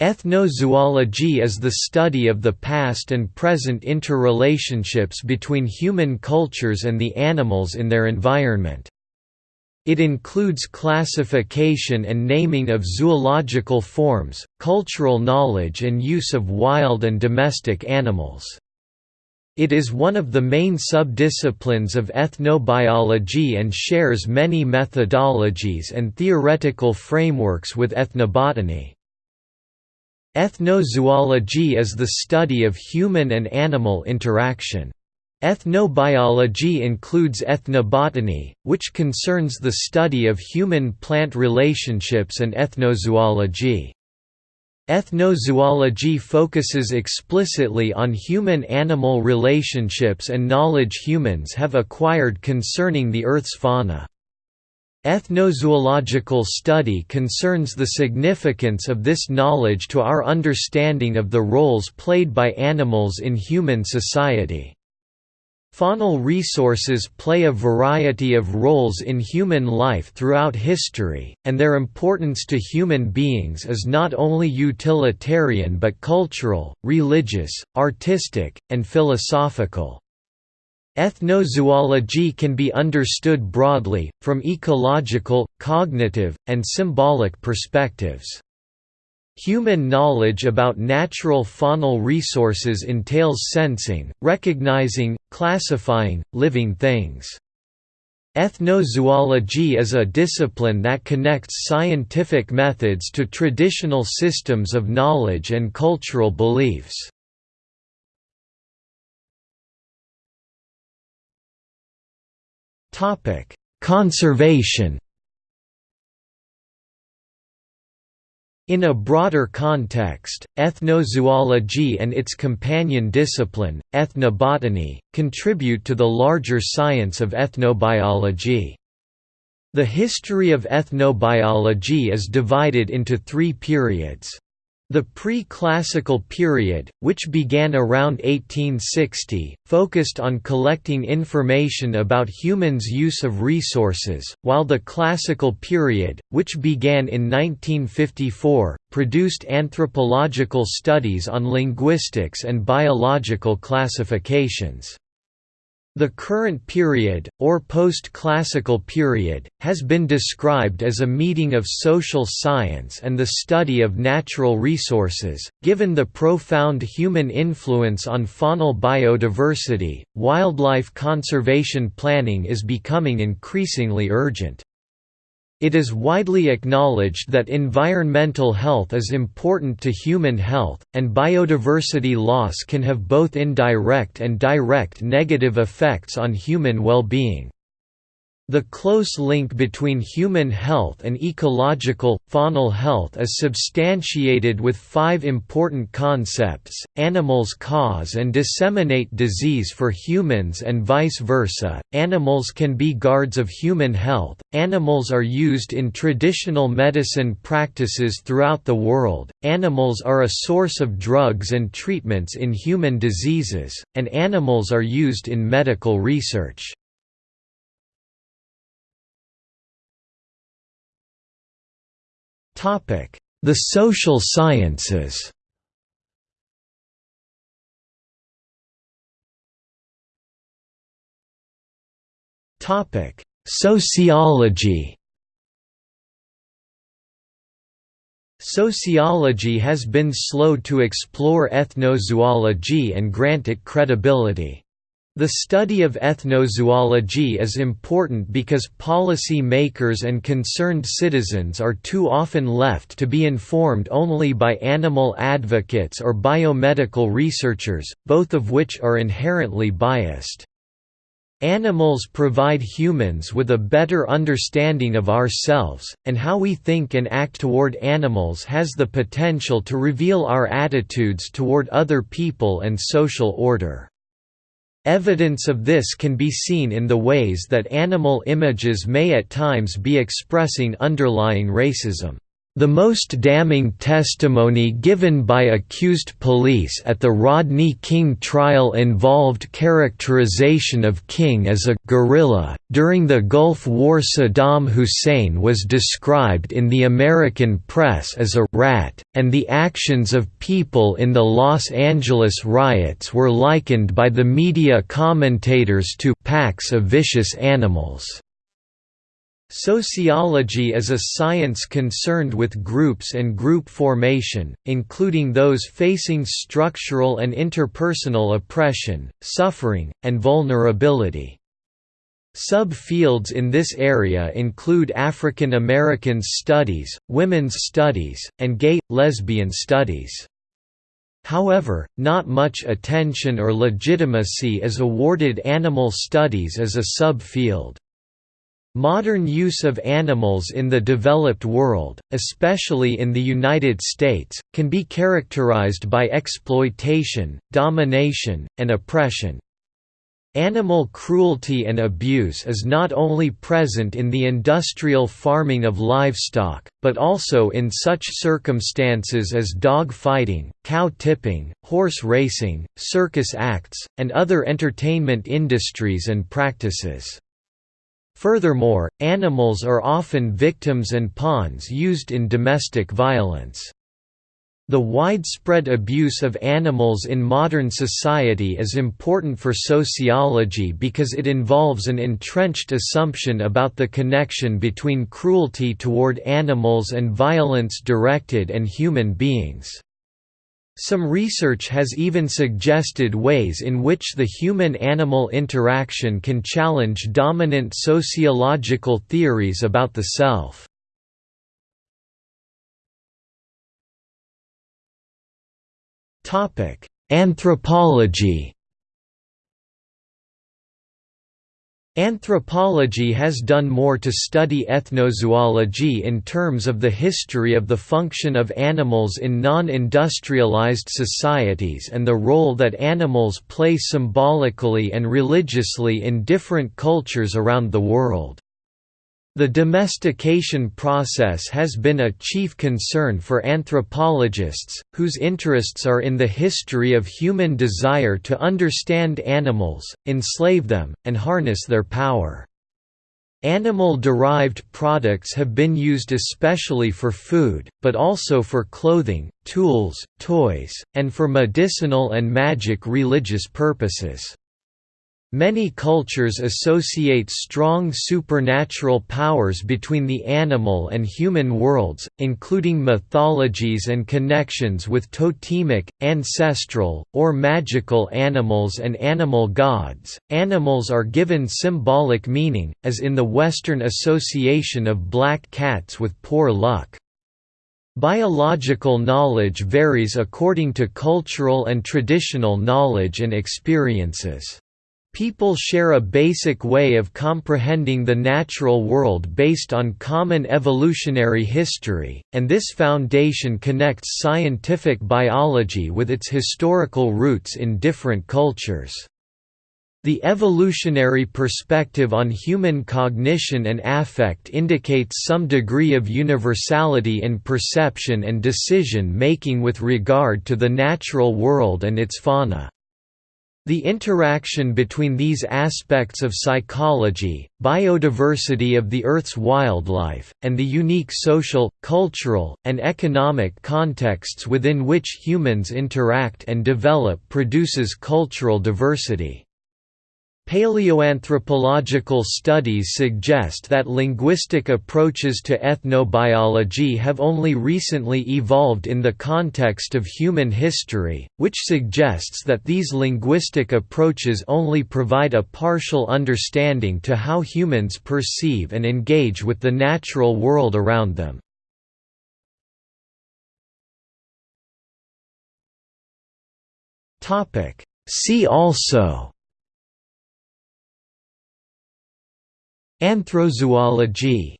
Ethnozoology is the study of the past and present interrelationships between human cultures and the animals in their environment. It includes classification and naming of zoological forms, cultural knowledge and use of wild and domestic animals. It is one of the main subdisciplines of ethnobiology and shares many methodologies and theoretical frameworks with ethnobotany. Ethnozoology is the study of human and animal interaction. Ethnobiology includes ethnobotany, which concerns the study of human-plant relationships and ethnozoology. Ethnozoology focuses explicitly on human-animal relationships and knowledge humans have acquired concerning the Earth's fauna. Ethnozoological study concerns the significance of this knowledge to our understanding of the roles played by animals in human society. Faunal resources play a variety of roles in human life throughout history, and their importance to human beings is not only utilitarian but cultural, religious, artistic, and philosophical. Ethnozoology can be understood broadly, from ecological, cognitive, and symbolic perspectives. Human knowledge about natural faunal resources entails sensing, recognizing, classifying, living things. Ethnozoology is a discipline that connects scientific methods to traditional systems of knowledge and cultural beliefs. Topic: Conservation. In a broader context, ethnozoology and its companion discipline, ethnobotany, contribute to the larger science of ethnobiology. The history of ethnobiology is divided into three periods. The pre-classical period, which began around 1860, focused on collecting information about humans' use of resources, while the classical period, which began in 1954, produced anthropological studies on linguistics and biological classifications. The current period, or post-classical period, has been described as a meeting of social science and the study of natural resources. Given the profound human influence on faunal biodiversity, wildlife conservation planning is becoming increasingly urgent. It is widely acknowledged that environmental health is important to human health, and biodiversity loss can have both indirect and direct negative effects on human well-being. The close link between human health and ecological, faunal health is substantiated with five important concepts, animals cause and disseminate disease for humans and vice versa, animals can be guards of human health, animals are used in traditional medicine practices throughout the world, animals are a source of drugs and treatments in human diseases, and animals are used in medical research. The social sciences. Topic: Sociology. Sociology has been slow to explore ethnozoology and grant it credibility. The study of ethnozoology is important because policy makers and concerned citizens are too often left to be informed only by animal advocates or biomedical researchers, both of which are inherently biased. Animals provide humans with a better understanding of ourselves, and how we think and act toward animals has the potential to reveal our attitudes toward other people and social order. Evidence of this can be seen in the ways that animal images may at times be expressing underlying racism. The most damning testimony given by accused police at the Rodney King trial involved characterization of King as a «gorilla». During the Gulf War Saddam Hussein was described in the American press as a «rat», and the actions of people in the Los Angeles riots were likened by the media commentators to «packs of vicious animals». Sociology is a science concerned with groups and group formation, including those facing structural and interpersonal oppression, suffering, and vulnerability. Sub-fields in this area include African American studies, women's studies, and gay, lesbian studies. However, not much attention or legitimacy is awarded animal studies as a sub-field. Modern use of animals in the developed world, especially in the United States, can be characterized by exploitation, domination, and oppression. Animal cruelty and abuse is not only present in the industrial farming of livestock, but also in such circumstances as dog fighting, cow tipping, horse racing, circus acts, and other entertainment industries and practices. Furthermore, animals are often victims and pawns used in domestic violence. The widespread abuse of animals in modern society is important for sociology because it involves an entrenched assumption about the connection between cruelty toward animals and violence directed and human beings. Some research has even suggested ways in which the human-animal interaction can challenge dominant sociological theories about the self. Anthropology Anthropology has done more to study ethnozoology in terms of the history of the function of animals in non-industrialized societies and the role that animals play symbolically and religiously in different cultures around the world. The domestication process has been a chief concern for anthropologists, whose interests are in the history of human desire to understand animals, enslave them, and harness their power. Animal-derived products have been used especially for food, but also for clothing, tools, toys, and for medicinal and magic religious purposes. Many cultures associate strong supernatural powers between the animal and human worlds, including mythologies and connections with totemic, ancestral, or magical animals and animal gods. Animals are given symbolic meaning, as in the Western association of black cats with poor luck. Biological knowledge varies according to cultural and traditional knowledge and experiences. People share a basic way of comprehending the natural world based on common evolutionary history, and this foundation connects scientific biology with its historical roots in different cultures. The evolutionary perspective on human cognition and affect indicates some degree of universality in perception and decision-making with regard to the natural world and its fauna. The interaction between these aspects of psychology, biodiversity of the Earth's wildlife, and the unique social, cultural, and economic contexts within which humans interact and develop produces cultural diversity. Paleoanthropological studies suggest that linguistic approaches to ethnobiology have only recently evolved in the context of human history, which suggests that these linguistic approaches only provide a partial understanding to how humans perceive and engage with the natural world around them. See also Anthrozoology